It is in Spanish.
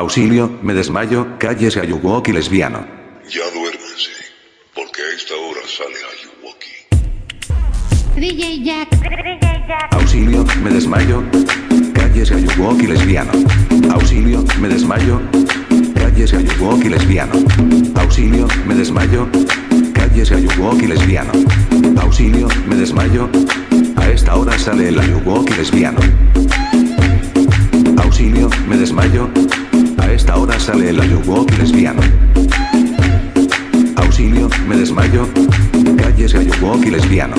Auxilio, me desmayo, cállese Ayuwoki lesbiano. Ya duérmense, porque a esta hora sale Ayuwoki. DJ Jack. Auxilio, me desmayo, cállese Ayuwoki lesbiano. Auxilio, me desmayo, cállese Ayuwoki lesbiano. Auxilio, me desmayo, cállese Ayuwoki lesbiano. Auxilio, me desmayo, a esta hora sale el Ayuwoki lesbiano. Auxilio, me desmayo, sale el Ayuwoki lesbiano. Auxilio, me desmayo, cállese Ayuwoki lesbiano.